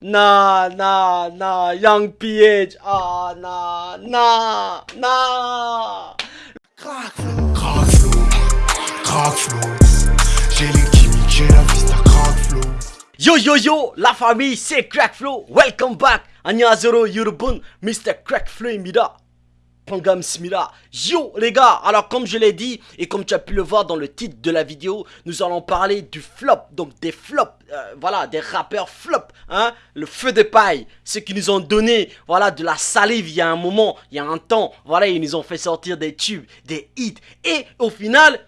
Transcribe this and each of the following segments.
나, 나, 나, 양피에 아, 나, 나, 나. 요요요 la famille c'est Crackflow welcome back 안녕하세요 여러분 Mr. Crackflow입니다 Smira. Yo les gars, alors comme je l'ai dit et comme tu as pu le voir dans le titre de la vidéo, nous allons parler du flop, donc des flops, euh, voilà, des rappeurs flop, hein, le feu de paille, ceux qui nous ont donné, voilà, de la salive il y a un moment, il y a un temps, voilà, ils nous ont fait sortir des tubes, des hits, et au final,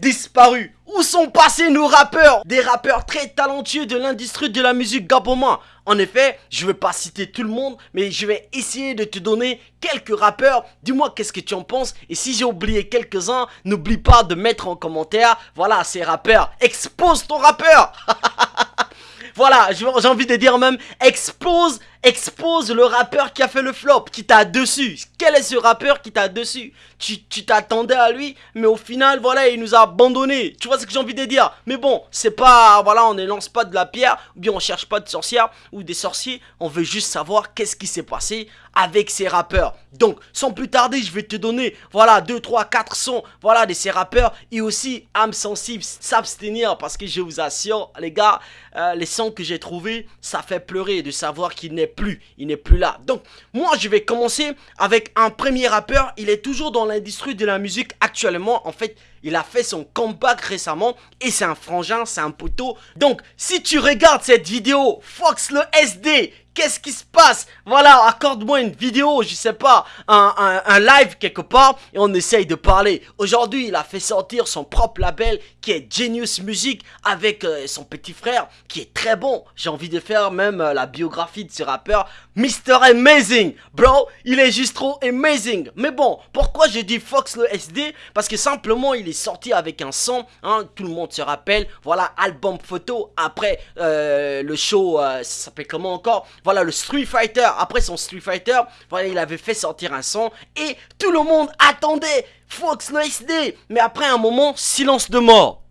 disparu. Où sont passés nos rappeurs? Des rappeurs très talentueux de l'industrie de la musique gaboma. En effet, je vais pas citer tout le monde, mais je vais essayer de te donner quelques rappeurs. Dis-moi qu'est-ce que tu en penses? Et si j'ai oublié quelques-uns, n'oublie pas de mettre en commentaire, voilà, ces rappeurs. Expose ton rappeur Voilà, j'ai envie de dire même, expose expose le rappeur qui a fait le flop, qui t'a dessus. Quel est ce rappeur qui t'a dessus? Tu t'attendais à lui, mais au final, voilà, il nous a abandonné. Tu vois ce que j'ai envie de dire? Mais bon, c'est pas, voilà, on ne lance pas de la pierre, ou bien on cherche pas de sorcières ou des sorciers. On veut juste savoir qu'est-ce qui s'est passé avec ces rappeurs. Donc, sans plus tarder, je vais te donner, voilà, 2, 3, 4 sons, voilà, de ces rappeurs. Et aussi, âme sensible, s'abstenir, parce que je vous assure, les gars, euh, les sons que j'ai trouvés, ça fait pleurer de savoir qu'il n'est plus, il n'est plus là. Donc, moi, je vais commencer avec un premier rappeur. Il est toujours dans l'industrie de la musique actuellement. En fait, il a fait son comeback récemment et c'est un frangin, c'est un poteau. Donc, si tu regardes cette vidéo, Fox le SD, Qu'est-ce qui se passe? Voilà, accorde-moi une vidéo, je sais pas, un, live quelque part et on essaye de parler. Aujourd'hui, il a fait sortir son propre label qui est Genius Music avec euh, son petit frère qui est très bon. J'ai envie de faire même euh, la biographie de ce rappeur, Mr. Amazing. Bro, il est juste trop amazing. Mais bon, pourquoi je dis Fox le SD Parce que simplement, il est sorti avec un son, hein, tout le monde se rappelle, voilà, album photo après euh, le show, ça s'appelle comment encore? voilà le Street Fighter, après son Street Fighter, voilà il avait fait sortir un son et tout le monde attendait Fox le SD, mais après un moment, silence de mort.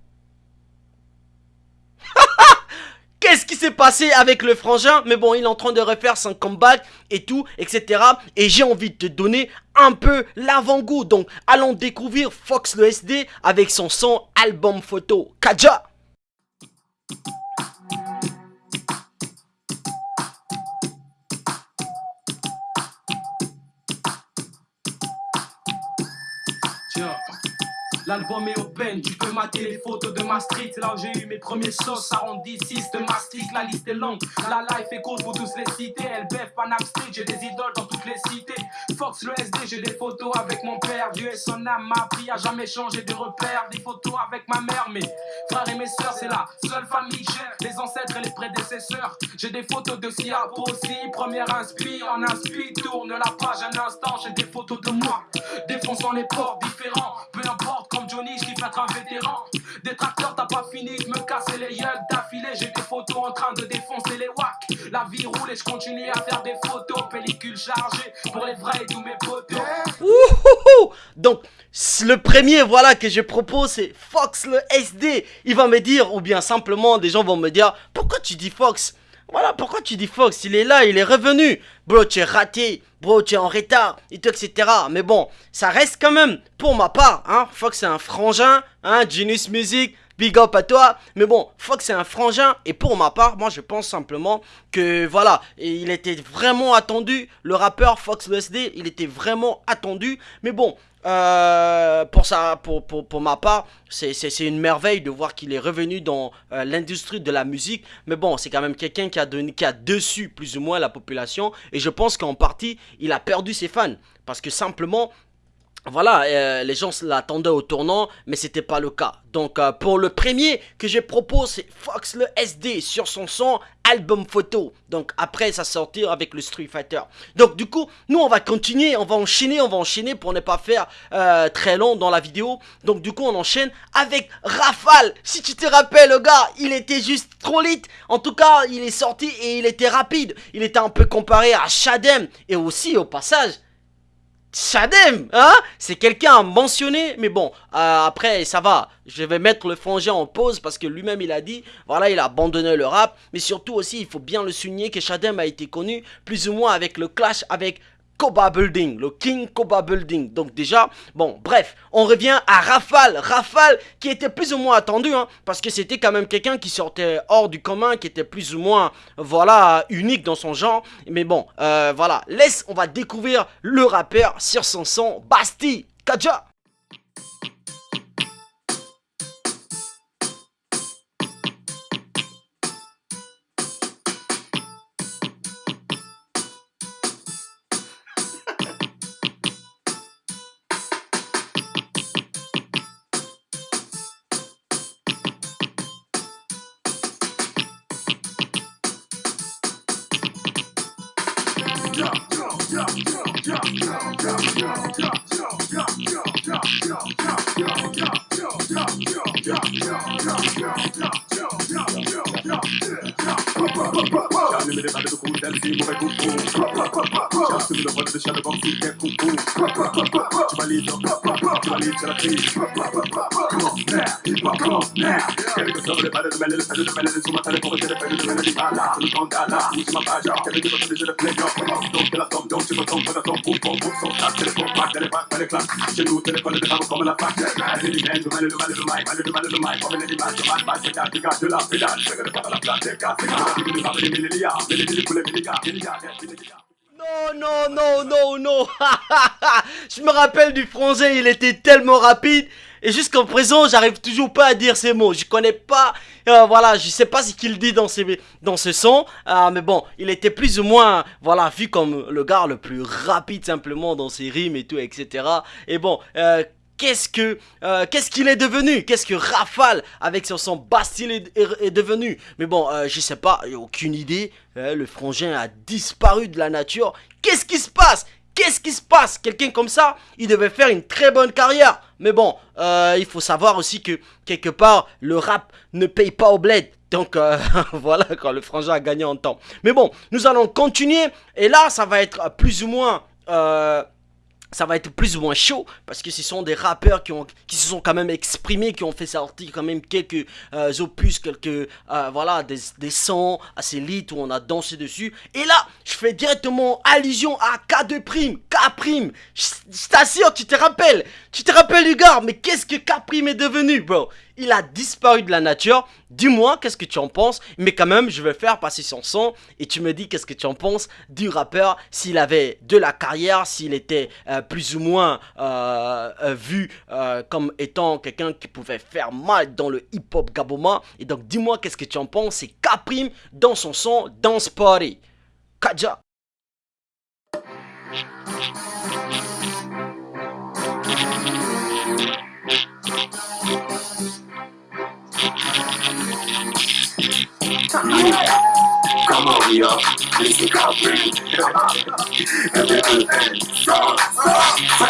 Qu'est-ce qui s'est passé avec le frangin? Mais bon, il est en train de refaire son comeback et tout, etc. Et j'ai envie de te donner un peu l'avant-goût. Donc, allons découvrir Fox le SD avec son son album photo. Kaja L'album est open, tu peux mater les photos de ma street. là où j'ai eu mes premiers sauces, arrondissis de ma street. La liste est longue, la life est courte, pour tous les citer. LBF, Panam Street, j'ai des idoles dans toutes les cités. Fox, le SD, j'ai des photos avec mon père. Dieu et son âme m'a appris à jamais changer de repères. Des photos avec ma mère, mes frères et mes soeurs, c'est la seule famille j'ai. Les ancêtres et les prédécesseurs. J'ai des photos de Sia aussi. Première inspi, en inspi, tourne la page un instant. J'ai des photos de moi, défonçant les portes différents. Peu importe Johnny, je kiffe être un vétéran. Des tracteurs, t'as pas fini de me casser les yeux d'affilée. J'ai des photos en train de défoncer les wacks. La vie roule et je continue à faire des photos. Pellicule chargée pour les vrais et tous mes potos. Donc, le premier, voilà, que je propose, c'est Fox le SD. Il va me dire, ou bien simplement, des gens vont me dire, pourquoi tu dis Fox? Voilà, pourquoi tu dis Fox? Il est là, il est revenu. Bro, tu es raté. Bro, tu es en retard. Et tout, etc. Mais bon, ça reste quand même, pour ma part, hein. Fox, c'est un frangin. Hein, Genius Music. Big up à toi. Mais bon, Fox, c'est un frangin. Et pour ma part, moi, je pense simplement que, voilà, il était vraiment attendu. Le rappeur Fox SD, il était vraiment attendu. Mais bon, euh, pour, ça, pour, pour, pour, ma part, c'est une merveille de voir qu'il est revenu dans euh, l'industrie de la musique. Mais bon, c'est quand même quelqu'un qui a donné, qui a dessus plus ou moins la population. Et je pense qu'en partie, il a perdu ses fans. Parce que simplement, voilà, euh, les gens l'attendaient au tournant, mais c'était pas le cas. Donc euh, pour le premier que je propose, c'est Fox le SD sur son son album photo. Donc après ça sortir avec le Street Fighter. Donc du coup, nous on va continuer, on va enchaîner, on va enchaîner pour ne pas faire euh, très long dans la vidéo. Donc du coup on enchaîne avec Rafale. Si tu te rappelles le gars, il était juste trop lit. En tout cas, il est sorti et il était rapide. Il était un peu comparé à Shadem et aussi au passage Shadem, hein? C'est quelqu'un à mentionner, mais bon, euh, après, ça va. Je vais mettre le frangin en pause parce que lui-même, il a dit, voilà, il a abandonné le rap. Mais surtout aussi, il faut bien le souligner que Shadem a été connu plus ou moins avec le clash avec Koba Building, le King Koba Building. Donc déjà, bon, bref, on revient à Rafale. Rafale qui était plus ou moins attendu, hein, parce que c'était quand même quelqu'un qui sortait hors du commun, qui était plus ou moins, voilà, unique dans son genre. Mais bon, euh, voilà, laisse, on va découvrir le rappeur sur son son Basti. Kaja Yeah. Mit the alle beruht, alles eben bei Kuckuck. Ich hab's mit der Rolle the Shadowbox the der Kuckuck. Chibaliza, Chibaliza, la Cris. Come on, now, hip hop, now. Non, non, non, non, non Je me rappelle du frangin, il était tellement rapide et jusqu'en présent, j'arrive toujours pas à dire ces mots. Je connais pas, euh, voilà, je sais pas ce qu'il dit dans, ces, dans ce son. Euh, mais bon, il était plus ou moins, voilà, vu comme le gars le plus rapide simplement dans ses rimes et tout, etc. Et bon, euh, qu'est-ce que qu'est-ce qu'il est devenu? Qu'est-ce que Rafale avec son son Bastille est, devenu? Mais bon, je sais pas, aucune idée. le frangin a disparu de la nature. Qu'est-ce qui se passe? Qu'est-ce qui se passe? Quelqu'un comme ça, il devait faire une très bonne carrière. Mais bon, euh, il faut savoir aussi que quelque part, le rap ne paye pas au bled. Donc euh, voilà, quand le frangin a gagné en temps. Mais bon, nous allons continuer. Et là, ça va être plus ou moins... Euh, ça va être plus ou moins chaud parce que ce sont des rappeurs qui, ont, qui se sont quand même exprimés, qui ont fait sortir quand même quelques euh, opus, quelques euh, voilà des, des sons assez lit où on a dansé dessus. Et là, je fais directement allusion à K2 prime, K. Je t'assure, tu te rappelles, tu te rappelles du mais qu'est-ce que K est devenu, bro? Il a disparu de la nature. Dis-moi qu'est-ce que tu en penses? Mais quand même, je vais faire passer son son. Et tu me dis qu'est-ce que tu en penses du rappeur. S'il avait de la carrière, s'il était euh, plus ou moins euh, euh, vu comme étant quelqu'un qui pouvait faire mal dans le hip-hop gaboma. Et donc, dis-moi qu'est-ce que tu en penses? C'est K-Prime dans son son Dance Party. Kaja. Come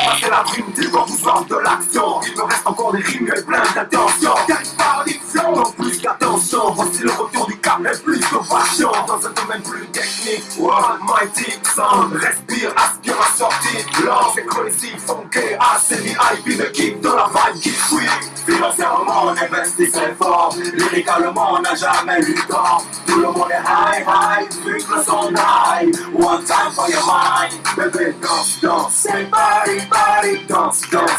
passer la prime, on vous vend de l'action. Il me reste encore des rimes et plein d'intentions. par addiction, donc plus qu'attention. Voici le retour du cap et plus de passion. Dans un domaine plus technique, One Mighty Sound. Respire, aspire à sortir. Lance et crazy, funky, assez VIP, le kick de la vibe qui fuit. Financièrement, on investit très fort. Lyricalement, on n'a jamais eu tort. Tout le monde est high, high, vu que le son high. One time for your mind. Bébé, danse, danse. C'est body, danse, danse.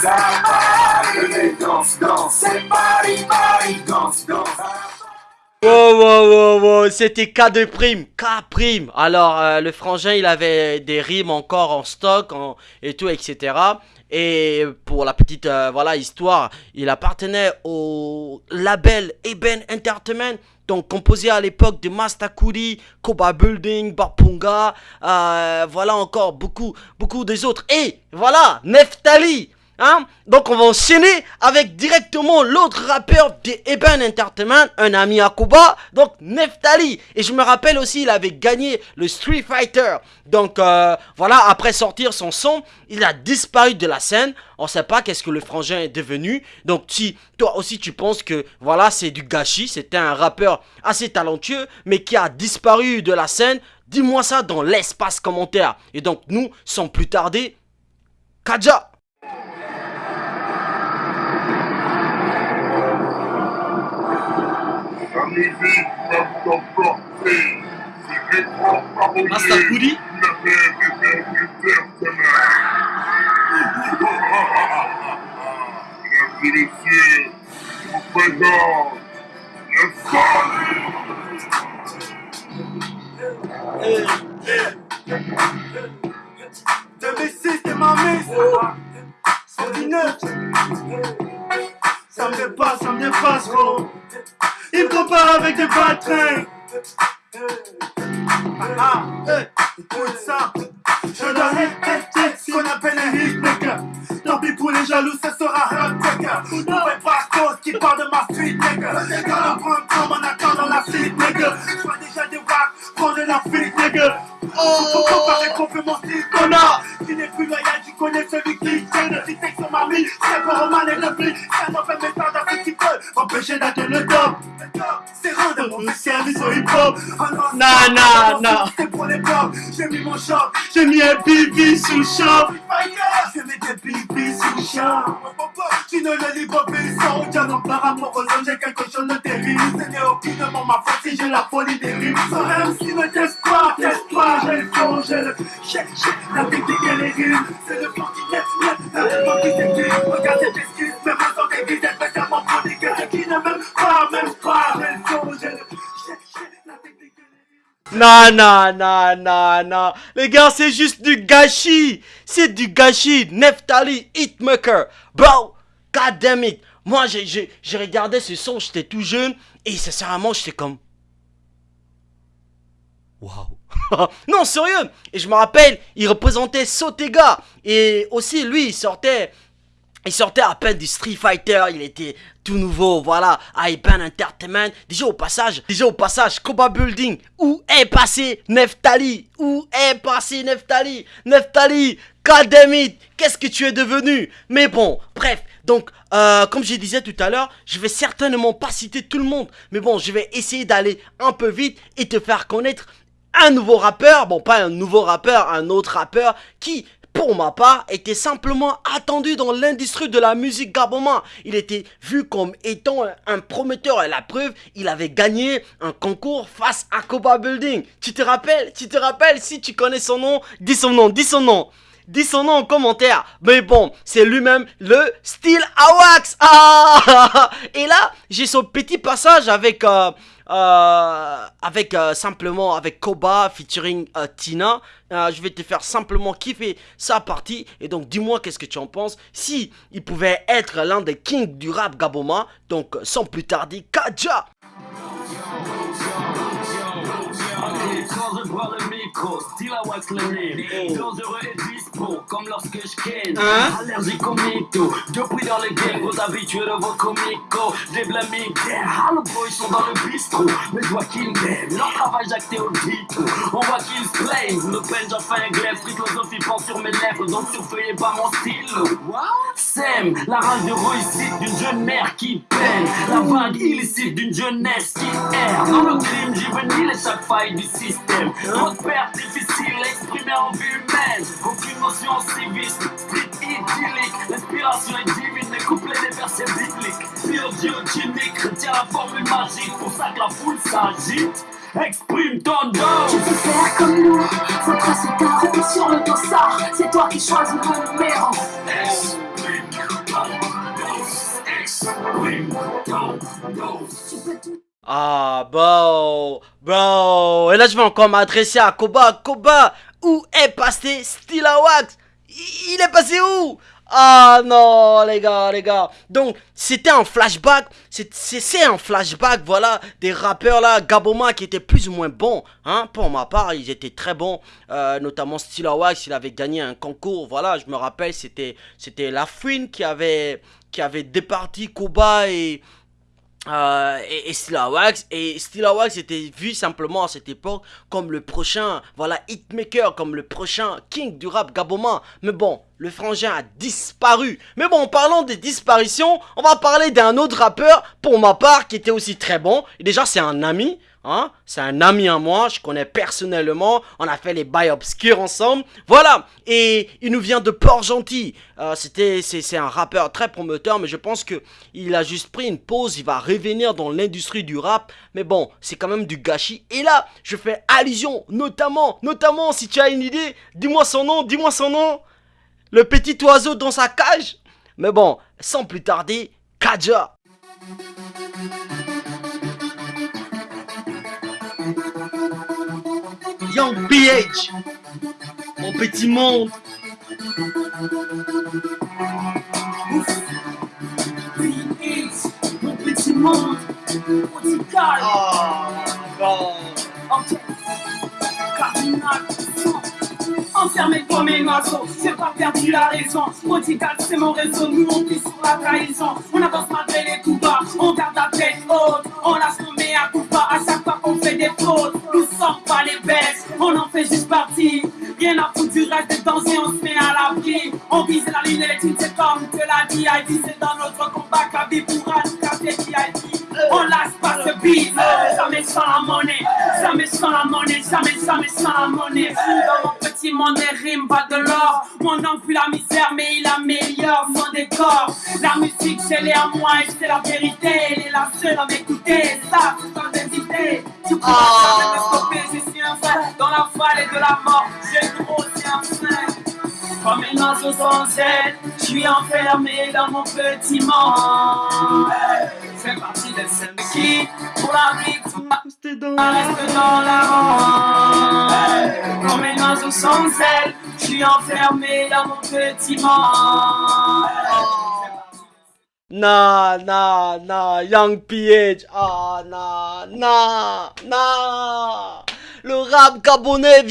Bébé, danse, danse. C'est body, body, danse, danse. Wow, wow, wow, wow, c'était K de prime, K prime. Alors, euh, le frangin, il avait des rimes encore en stock en, et tout, etc. Et pour la petite euh, voilà histoire, il appartenait au label Eben Entertainment, donc composé à l'époque de Mastakuri, Koba Building, Bapunga, euh, voilà encore beaucoup, beaucoup des autres. Et voilà, Neftali Hein? Donc on va enchaîner avec directement l'autre rappeur de Eben Entertainment, un ami à Kuba, donc Neftali. Et je me rappelle aussi, il avait gagné le Street Fighter. Donc euh, voilà, après sortir son son, il a disparu de la scène. On sait pas qu'est-ce que le frangin est devenu. Donc si toi aussi tu penses que voilà, c'est du gâchis, c'était un rappeur assez talentueux, mais qui a disparu de la scène, dis-moi ça dans l'espace commentaire. Et donc nous, sans plus tarder, Kaja musique va La vous présente celui qui gêne Si t'es sur ma vie, c'est pour Roman et le pli Ça n'en fait mes temps d'un petit peu Empêcher d'atteindre le top C'est rendre mon service au hip-hop Oh non, Non, c'est non. C'est pour les pop J'ai mis mon shop J'ai mis un bibi sous shop J'ai mis des bibis sous shop Tu ne le lis pas plus sans aucun nom par rapport aux J'ai quelque chose de terrible. Ce n'est aucunement ma faute si j'ai la folie des rimes. Sans même si ne teste pas, teste pas J'ai le fond, j'ai le... J'ai, j'ai la technique et les rimes. C'est le plan qui net, net La réponse qui s'écrit Regarde Même sans Non, non, non, non, non. Les gars, c'est juste du gâchis. C'est du gâchis. Neftali, Hitmaker. Bro, god damn it. Moi, j'ai regardé ce son, j'étais tout jeune. Et sincèrement, j'étais comme... Waouh. non, sérieux. Et je me rappelle, il représentait Sotega. Et aussi, lui, il sortait... Il sortait à peine du Street Fighter, il était tout nouveau, voilà, à Ipan Entertainment. Déjà au passage, déjà au passage, Koba Building, où est passé Neftali? Où est passé Neftali? Neftali, God damn it, qu'est-ce que tu es devenu? Mais bon, bref, donc, euh, comme je disais tout à l'heure, je vais certainement pas citer tout le monde, mais bon, je vais essayer d'aller un peu vite et te faire connaître un nouveau rappeur, bon pas un nouveau rappeur, un autre rappeur qui pour ma part, était simplement attendu dans l'industrie de la musique gabonais. Il était vu comme étant un- prometteur et la preuve, il avait gagné un concours face à Koba Building. Tu te rappelles Tu te rappelles Si tu connais son nom, dis son nom, dis son nom. Dis son nom en commentaire. Mais bon, c'est lui-même le Steel Awax. Ah Et là, j'ai son petit passage avec euh, avec euh, simplement avec Koba featuring euh, Tina. Euh, je vais te faire simplement kiffer sa partie et donc dis-moi qu'est-ce que tu en penses. Si il pouvait être l'un des kings du rap gaboma, donc euh, sans plus tarder, Kaja. Nez Toujours heureux et dispo, comme lorsque je ken. Hein? Allergique au mytho, depuis dans les gangs Vos habitués de vos comicos J'ai blâmé Ah le boys sont dans le bistrot. Mais je vois qu'ils m'aiment, leur travail jacté au titre On voit qu'ils se plaignent, le pen j'en fais un glaive Philosophie pense sur mes lèvres, donc surveillez pas mon style. Sème, la rage de réussite d'une jeune mère qui peine. La vague illicite d'une jeunesse qui erre. Dans le crime juvénile et chaque faille du système. Trop à exprimer en vue humaine. Aucune notion civiste, street idyllique. L'inspiration est divine, les couplets des versets bibliques. Pure chimique, retient la formule magique. Pour ça que la foule s'agite. Exprime ton Tu dos peux faire comme nous, faut tracer ta route sur le dossard. C'est toi qui choisis le numéro. Tu peux tout. Ah, bro, bro. Et là, je vais encore m'adresser à Koba. Koba, où est passé Stilawax Il est passé où? Ah non, les gars, les gars. Donc, c'était un flashback. C'est- un flashback, voilà, des rappeurs là, Gaboma, qui étaient plus ou moins bons. Hein, pour ma part, ils étaient très bons. Euh, notamment Stilawax, il avait gagné un concours. Voilà, je me rappelle, c'était c'était La Fouine qui avait, qui avait départi Koba et. Euh, et, et Stilawax et Stilawax était vu simplement à cette époque comme le prochain voilà hitmaker comme le prochain king du rap gabonais. Mais bon le frangin a disparu. Mais bon parlons des disparitions on va parler d'un autre rappeur pour ma part qui était aussi très bon. Déjà c'est un ami Hein? C'est un ami à moi, je connais personnellement. On a fait les bails obscurs ensemble. Voilà. Et il nous vient de Port-Gentil. Euh, c'est un rappeur très promoteur, mais je pense que il a juste pris une pause. Il va revenir dans l'industrie du rap. Mais bon, c'est quand même du gâchis. Et là, je fais allusion, notamment, notamment, si tu as une idée, dis-moi son nom, dis-moi son nom. Le petit oiseau dans sa cage. Mais bon, sans plus tarder, Kaja. Young PH, mon petit monde. Mon petit monde, radical. Oh, Ok. Cardinal, Enfermé comme un oiseau, j'ai pas perdu la raison. Prodigal, c'est mon réseau, nous on vit sur la trahison. On avance malgré juste partie. Rien à foutre du reste des danger, on se met à l'abri. On vise la ligne électrique, c'est comme que la DID, c'est dans notre combat qu'à vie pourra nous casser DID. On lâche pas ce beat, jamais sans la monnaie, jamais sans la monnaie, jamais, jamais sans la monnaie. Monde, les rimes pas de l'or. Mon nom fuit la misère, mais il améliore son décor. La musique, c'est les à moi et c'est la vérité. Elle est la seule à m'écouter, ça, sans hésiter. Tu pourras jamais me stopper, je suis un frère. Dans la vallée de la mort, j'ai grossi un frein. Comme un oiseau sans aile, je suis enfermé dans mon petit monde. C'est parti de ce qui, pour la victoire, reste dans la ronde. Comme un oiseau sans aile, je suis enfermé dans mon petit monde. Nah, nah, nah, Young PH. Ah, nah, nah, nah. Le rap gabonais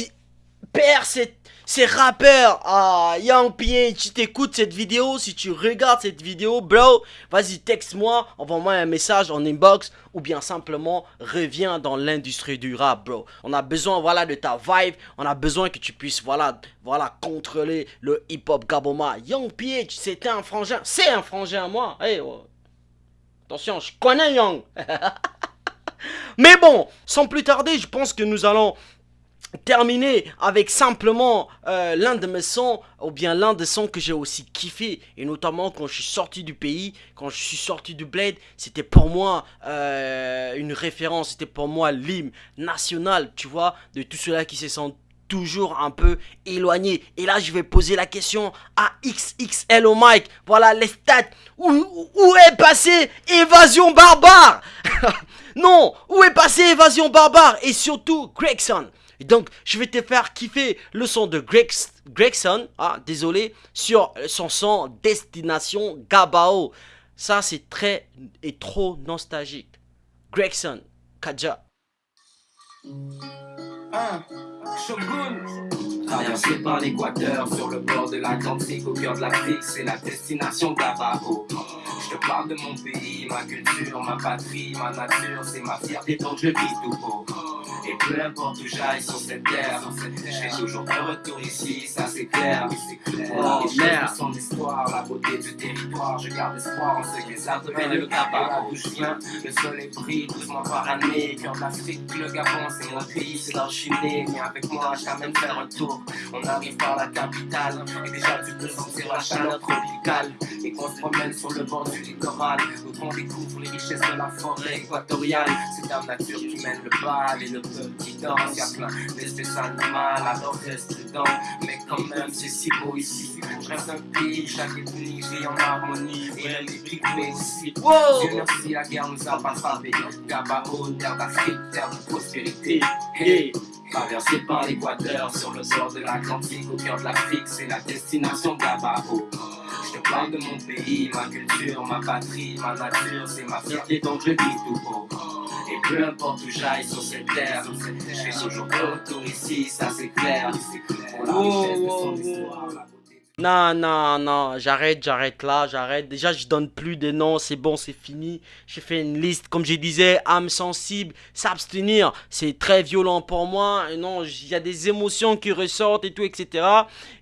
perd ses, ses rappeurs. Ah, Young PH, si t'écoutes cette vidéo, si tu regardes cette vidéo, bro, vas-y, texte-moi, envoie-moi un message en inbox ou bien simplement reviens dans l'industrie du rap, bro. On a besoin, voilà, de ta vibe. On a besoin que tu puisses, voilà, voilà, contrôler le hip-hop gaboma. Young PH, c'était un frangin. C'est un frangin à moi. Hey, oh. Attention, je connais Young. Mais bon, sans plus tarder, je pense que nous allons terminer avec simplement euh, l'un de mes sons ou bien l'un des sons que j'ai aussi kiffé et notamment quand je suis sorti du pays quand je suis sorti du bled c'était pour moi euh, une référence c'était pour moi l'hymne national tu vois de tout cela qui se sent toujours un peu éloigné. Et là je vais poser la question à XXL au mic. Voilà les stats. Où, où est passé évasion barbare? Non où est passé évasion barbare? Et surtout Gregson et donc, je vais te faire kiffer le son de Greg, Gregson, ah, désolé, sur son son Destination Gabao. Ça, c'est très et trop nostalgique. Gregson, Kaja. Shogun, Traversé par l'équateur, sur le bord de l'Atlantique, au cœur de l'Afrique, c'est la destination Gabao. Je te parle de mon pays, ma culture, ma patrie, ma nature, c'est ma fierté donc je vis tout haut. Et peu importe où j'aille sur cette terre, je serai toujours de retour ici, ça c'est clair. Oh, Et merde. son histoire, la beauté du territoire, je garde espoir en ce que ça devient le Gabao. D'où je viens, le soleil brille doucement par année. Cœur de l'Afrique, le Gabon, c'est mon pays, c'est suis né. Viens avec moi, je t'amène faire un tour. On arrive par la capitale, et déjà tu peux sentir la chaleur tropicale. Et qu'on se promène sur le bord du littoral, où on découvre les richesses de la forêt équatoriale. C'est la nature qui mène le bal et le peuple qui danse. Y'a plein d'espèces animales, alors reste prudent. Mais quand même, c'est si beau ici. Je reste un pays, chaque ethnie vit en harmonie. Et même les pygmées aussi. Dieu merci, la guerre nous a pas frappés. Gabao, terre d'Afrique, terre de prospérité. Hey. Traversé par l'équateur, sur le bord de l'Atlantique, au cœur de l'Afrique, c'est la destination Gabao. Je te parle de mon pays, ma culture, ma patrie, ma nature, c'est ma fierté donc je vis tout haut. Et peu importe où j'aille sur cette terre, je serai toujours de retour ici, ça c'est clair. Pour la richesse de son wow. histoire, la beauté Non, non, non, j'arrête, j'arrête là, j'arrête. Déjà, je donne plus de noms, c'est bon, c'est fini. J'ai fait une liste, comme je disais, âme sensible, s'abstenir, c'est très violent pour moi. Non, il y a des émotions qui ressortent et tout, etc.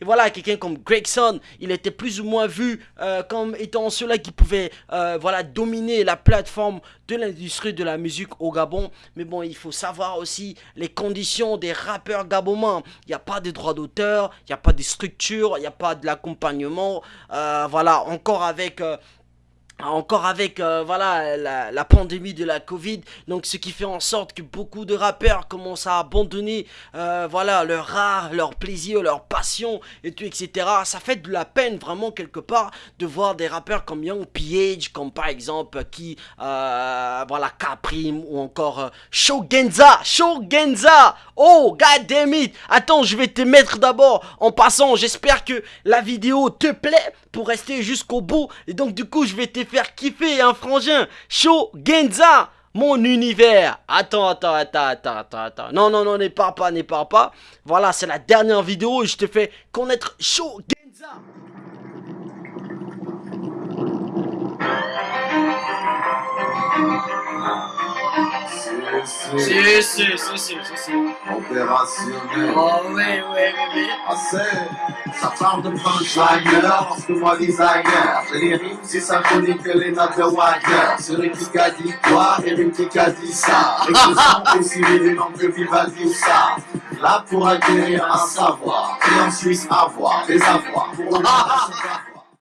Et voilà, quelqu'un comme Gregson, il était plus ou moins vu euh, comme étant ceux-là qui pouvaient, euh, voilà, dominer la plateforme de l'industrie de la musique au Gabon. Mais bon, il faut savoir aussi les conditions des rappeurs gabonais. Il n'y a pas de droits d'auteur, il n'y a pas de structure, il n'y a pas de l'accompagnement. Euh, voilà, encore avec euh, encore avec euh, voilà la, pandémie de la Covid, donc ce qui fait en sorte que beaucoup de rappeurs commencent à abandonner voilà leur art, leur plaisir, leur passion et tout etc. Ça fait de la peine vraiment quelque part de voir des rappeurs comme Young PH, comme par exemple qui voilà Caprim ou encore Shogenza, Shogenza. Oh god damn it. Attends, je vais te mettre d'abord en passant. J'espère que la vidéo te plaît pour rester jusqu'au bout et donc du coup je vais te faire kiffer un frangin. Show Genza mon univers. Attends, attends, attends, attends, attends, attends. Non, non, non, n'épare pas, n'épare pas. Voilà, c'est la dernière vidéo et je te fais connaître Show Genza. Si, si, si, si, si. Opérationnel. Oh, oui, oui, oui, oui. Assez. Ça parle de punchliner, parce que moi designer. J'ai les rimes si symphoniques que les notes de Wagner. Celui qui a dit quoi et lui qui a dit ça. Expression aussi les noms que Vivaldi ou ça. Là pour acquérir un savoir, et en Suisse avoir des avoirs. Pour le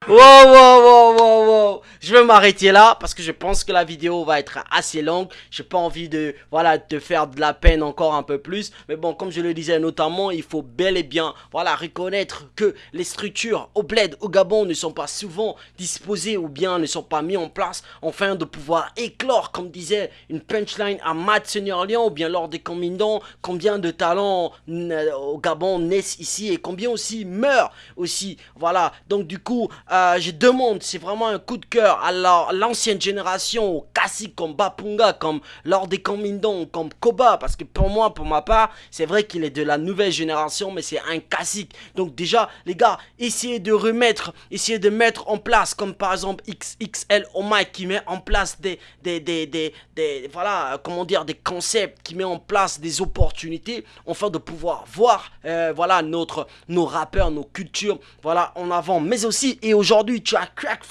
Wow, wow, wow, wow, wow. Je vais m'arrêter là parce que je pense que la vidéo va être assez longue. J'ai pas envie de, voilà, te faire de la peine encore un peu plus. Mais bon, comme je le disais notamment, il faut bel et bien, voilà, reconnaître que les structures au bled, au Gabon ne sont pas souvent disposées ou bien ne sont pas mis en place afin de pouvoir éclore, comme disait une punchline à Matt Seigneur Lyon ou bien lors des combinants, combien de talents euh, au Gabon naissent ici et combien aussi meurent aussi. Voilà, donc du coup, euh, je demande, c'est vraiment un coup de cœur à l'ancienne génération, aux classiques comme Bapunga, comme Lord des Commandants, comme Koba, parce que pour moi, pour ma part, c'est vrai qu'il est de la nouvelle génération, mais c'est un classique. Donc déjà, les gars, essayez de remettre, essayez de mettre en place, comme par exemple XXL Mike qui met en place des, des, des, des, voilà, comment dire, des concepts, qui met en place des opportunités, afin de pouvoir voir, euh, voilà, notre, nos rappeurs, nos cultures, voilà, en avant, mais aussi et aujourd'hui, Aujourd'hui, tu as Crack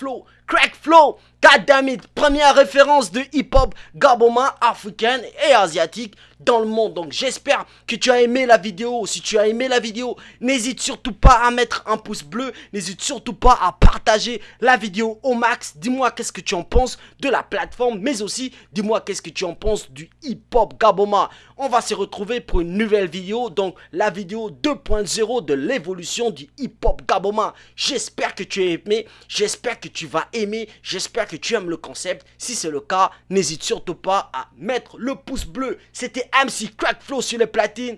Flow. Goddammit, première référence de hip-hop gabonais, africaine et asiatique dans le monde. Donc j'espère que tu as aimé la vidéo. Si tu as aimé la vidéo, n'hésite surtout pas à mettre un pouce bleu. N'hésite surtout pas à partager la vidéo au max. Dis-moi qu'est-ce que tu en penses de la plateforme, mais aussi dis-moi qu'est-ce que tu en penses du hip-hop gaboma. On va se retrouver pour une nouvelle vidéo, donc la vidéo 2.0 de l'évolution du hip-hop gaboma. J'espère que tu as aimé, j'espère que tu vas aimer, j'espère que tu aimes le concept. Si c'est le cas, n'hésite surtout pas à mettre le pouce bleu. C'était MC Crackflow sur les platines.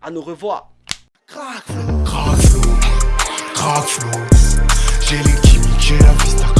À nous revoir. Crackflow, crackflow, crackflow. J'ai j'ai la vista.